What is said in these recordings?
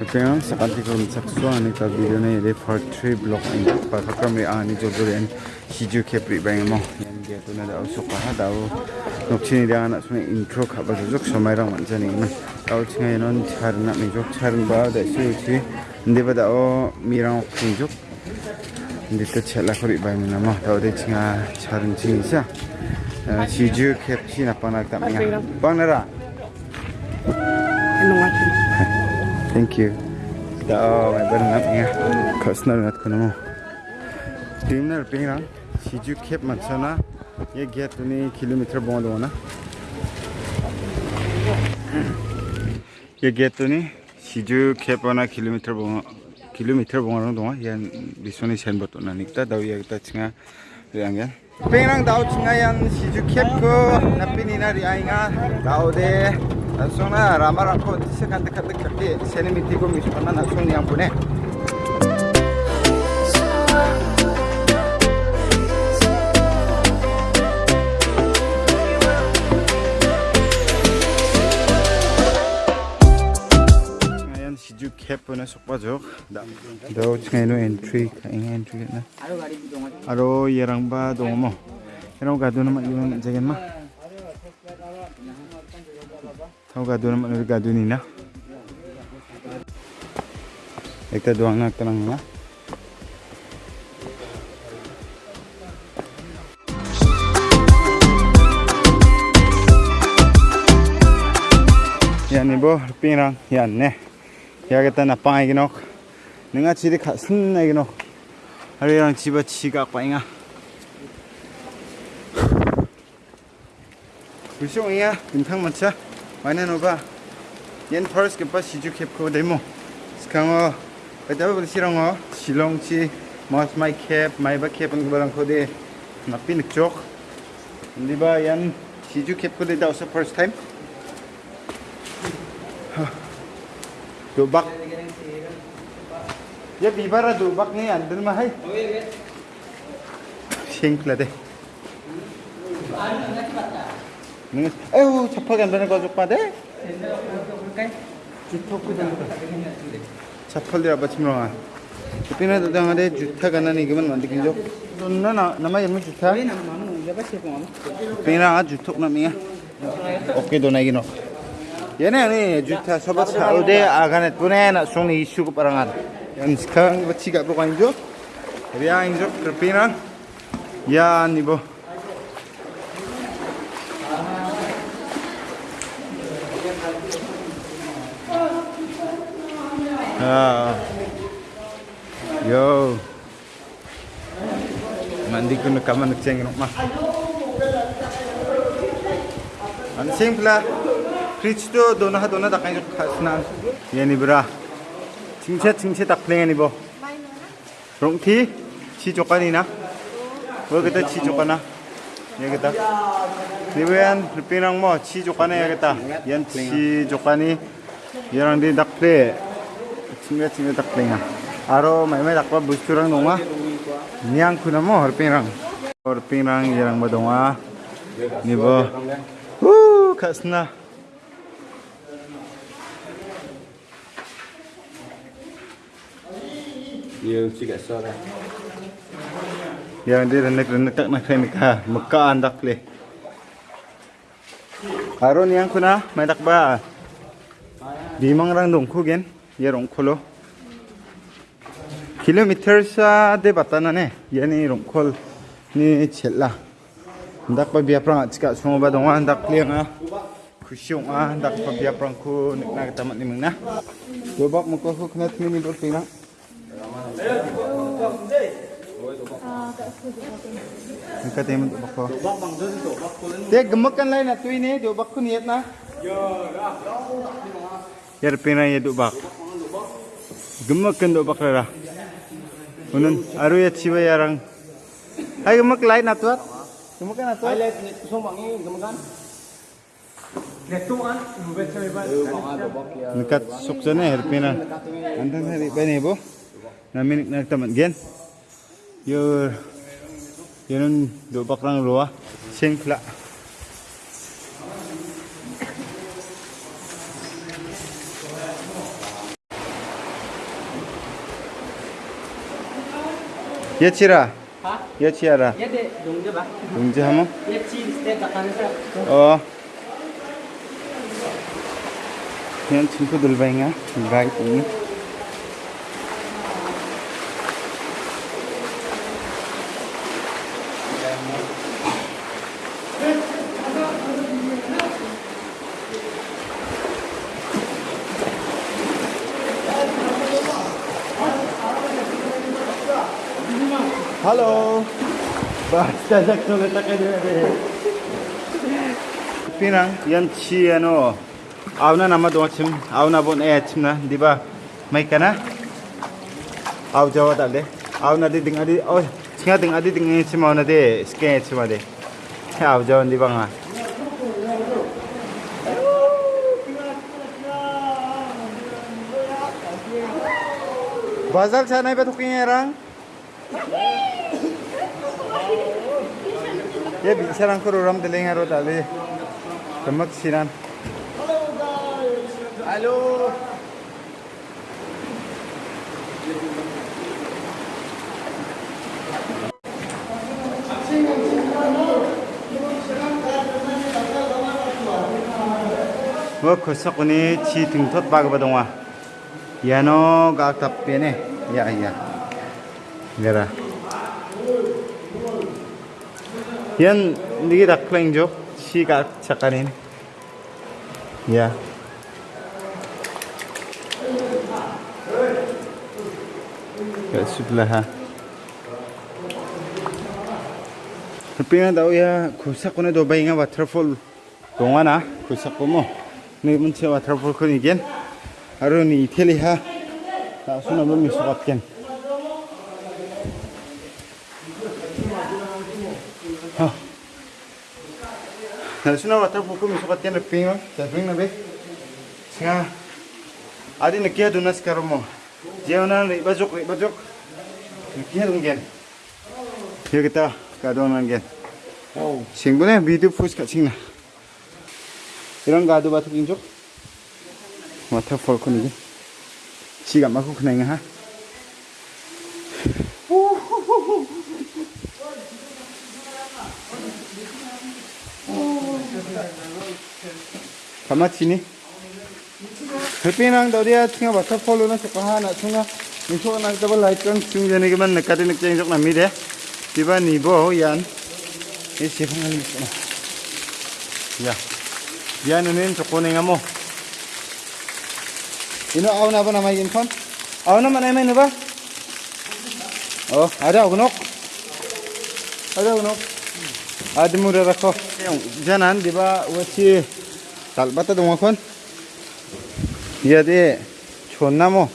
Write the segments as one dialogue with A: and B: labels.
A: Parents, sakanti ko misakswa ani ta video na ide part 3 block ang pa kakam re ani jobur en hiju ke pri bang emo yan giatu na daw so kaha daw nokchini dia na sune intro kha ba jok so mai rang man jani na daw chinga non char na mi jok char ba da si uchi nde ba daw mi rang khun jok nde ta chela khori bang na mo daw de chinga charin chin sa hiju ke chi na pa na ta mi ba na ra Hello, Thank you. Da may barang ngat nga. Kasna ngat ko namo. Team na pingrang. Siju kep matsana. Ye get ni kilometer bong na. Ye get Siju kep na kilometer bong kilometer bong rong do yan sen bot na nikta daw ye ta chinga riang yan. Pingrang daw yan Siju kep ko napini na rianga daw de Langsungnya ramar aku sekan dekat-dekat di sini miti gue misalnya langsung yang punya. Ngayon si Juk Cap na sok pajok. Daw ngayon entry kaing entry na. Aro yerang ba dong mo. Pero gado naman yung jagan ma. Tahu gado naman ulit gado nina. Ika doang na tanang na. Yan ibo pingrang yan ne. Ya kita napang iginok. Nenga chiri kasin na iginok. Hariyang chiba chiga painga. Busung이야 빈탕 맞자. 많이 놓봐 옌 퍼스 게빠 시주 캡코 데모 스강어 그다음에 그 시렁어 실롱치 마스 마이 캡 마이바 캡은 그바랑 코데 나피 늑쪽 리바 얀 시주 캡코 데다 also first time 도박 ya bibara dobak ni andal mah hai 에휴 접하게 안 되는 거 족바대? చప్పల్ది అబ్బచ్చిమా చెప్పిన అదే జుత్త కన్నాను ఇక మనం అందుకు నమ్మ ఎమ్మ జుత్త పైన జుత్త నమ్మ ఓకే దొనగి నో ఏనే అని జుత్త సబ సావుదే ఆగానే తునే నా సోని ఇష్యూకు పరంగా 연스카 같이 가보고 앉죠? 그래야 앉죠? 그렇게나 야 니보 Ah. Yo. Mandi ko na kaman nagceng no mas. An simpla. Kristo dona ha dona takai no khasna. Yani bra. Chingche chingche tak pleng ani bo. Rong thi chi chokani na. Wo kita chi chokana. 여기다. 디비안 필리핀랑 뭐 치조간에 해야겠다. 연 치조간이 얘랑 디 닭플레. 친구야 친구 닭플레냐 아로 매매 닭과 무스랑 농아
B: 니앙 쿠나 뭐
A: 얼핑랑. 얼핑랑 얘랑 뭐 동아 니보 뭐. 우 가스나. 이거 찍었어 yang dia renek-renek tak nak renek. Ha tak leh? le aron yang kuna mai tak ba? Bimang rang dong kugen ye rong kholo kilometer sa de batana ne ye ni rong khol ni chella andak ba bia prang chika sungo ba dong andak le nga. Kusyong ah andak ba bia prang ku nek na tamat ni mung na. Do bak mo ko khnet mini bor pina Thank you. Nka temen dobak ko Te gemek kan lain na tu ini dobak ku niat na Yar pina ye dobak gemek kan dobak rara unun aru ya ciba yarang ay gemek lain atuat gemek kan atuat
B: Highlight ni sumbang ni gamakan. Netuan, nubet sa iba.
A: Nekat herpina. Hari bo? Namin nagtaman gen. Yo, yun do bakrang luwa, singkla. Ya cira,
C: ya cira. Ya de,
A: dongja ba. Dongja hamo.
C: Ya cira, stay bakan. Oh. Yang
A: cukup dulu, bayangnya, ah. baik ini. 봐잉아 가이 이 Halo. Basta sakto kita kaya Pinang yan chi ano awna nama do chim awna bon e chim na diba mai kana aw jawa dal de awna di ding adi oh chinga ding adi ding e chim awna de ske chim ade aw jawa diba nga Bazal cha nai ba thuking erang ya bisa langsung orang telinga roda le. Temat siran halo guys halo Wa kosa kuni chi ting tot bago badongwa, yano gak tap pene, ya iya. 그바동아 야노 각답변에 야야 내라 Yan, hindi kita klang jo. Sika sa kanin. Yeah. Kat sebelah ha. Tapi nga daw ya, kusak ko na do bay nga waterfall. Tunga na, kusak ko mo. Ni munche waterfall ko ni gen. Aro ni iteli ha. Ta suna mo misukat ken. Na suna water fuku mi sukat yan pingo. Sa pingo na be. Singa. Adi nakiya dunas karo mo. Jeona na ibajok ibajok. Nakiya dun gen. Here kita kadonan gen. Oh. Singbune video post ka singna. 이런 가도 바투 긴족. waterfall ko ni. Siga maku kena nga ha. Sama sini. Tapi nang tadi ya cuma baca follow nang sekolah nak cuma nisok nang coba like kan cuma jadi ke mana nekatin nak cengok nami deh. Tiba nibo yan. Ini siapa nang nisok Ya. Yan ini cokone ngamo. Ini awal apa nama infon? Awal nama nama ini apa? Oh, ada unok. Ada unok. Ada murah rakoh. Jangan tiba wajib talbata dong kon iya de chonna mo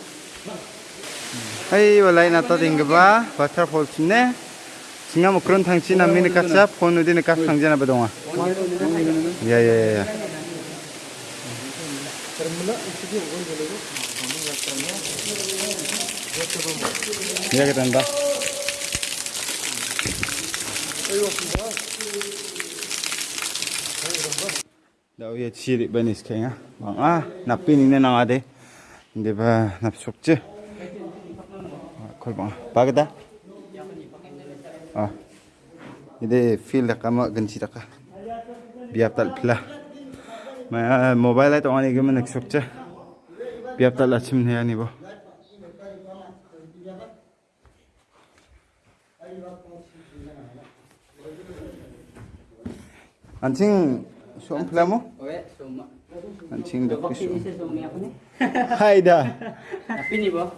A: ai walai na ta ding ba waterfall chine. Singa mo kron thang china min ka cha phone udin ka thang jana ba donga ya ya ka tanda daw ya chiri banis kaya bang ah napin ini nang ade hindi ba napsok che. Kol bang bagda ah ide feel ka ma ganchi ka biap tal pla ma mobile ay to ani gum naksok che. Biap tal achim ne ani bo. Anjing som plamo
C: mancing dok
A: pisu hai dah
C: tapi ni boh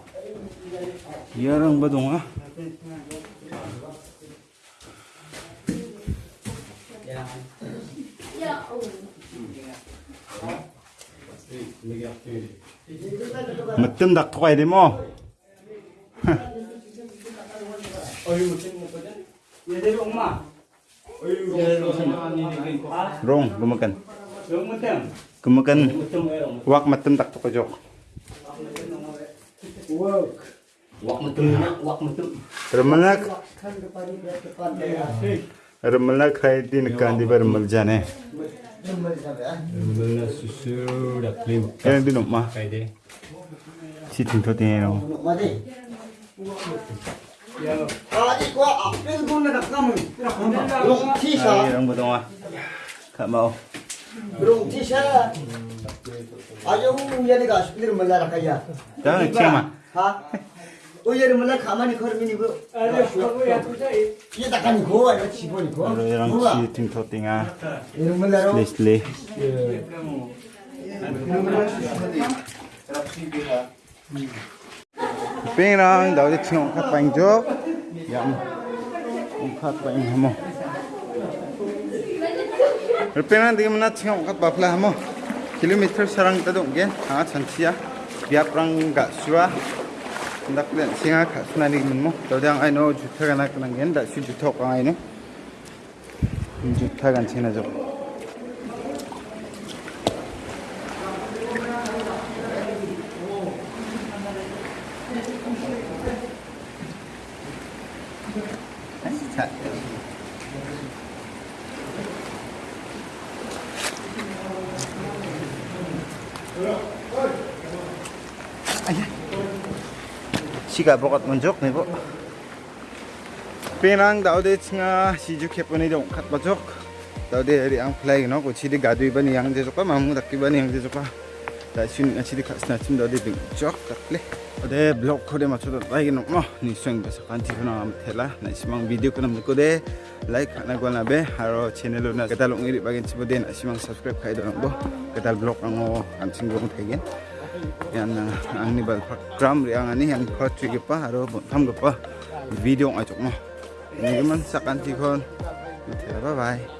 A: yarang badong ah Mật tâm
C: đặc thoại
A: đi
C: mò. kumakan. Kumakan.
A: Wak matem tak to kajok
C: wak. Matem wak matem.
A: Remanak remanak hai din kandi bar maljane
B: remanak susu dak lim
A: kan din ma. Kaide sitin to tin no
D: Ya. Ah,
A: ikwa apel ah,
D: guna dak kamu. Tidak, tidak. Tidak, tidak. 가 스피드를 몰라라 가야
A: Jangan cuma.
D: 하 오예를 몰라 가만히 걸으면 이거 이게 낙감이 고와 이거 지보니 고
A: Pero yung
D: 뭐가
A: si ting to tinga.
D: 이런 몰라로
A: Leslie. Pirang daw di chingong kat paing jok. Yam. Ong kat paing hamo. rupeman dige mana chhang ka bapla hamo kilometer sarang ta dong gen ha chanchia biap rang ga sura dak le singa kha sna ni min mo to dang i know jutha ga na kan gen da shi jutha ka ai ne jutha gan chena jo Ayan. Siga bokat munjok nih bu. Penang daw de nga si ju kep ni dong kat bajok. Daw de ri ang flag no ko chidi gadui bani yang je mamu dakki bani yang je ni besa kanti kuna am thela na simang video kuna mko de like na haro channel na ketal ngiri bagen chiboden simang subscribe kai don bo ketal blog ang ang singgong yan ang nibal program yang ani yang khotri pa aro tham pa video mo ni man sakan ti bye bye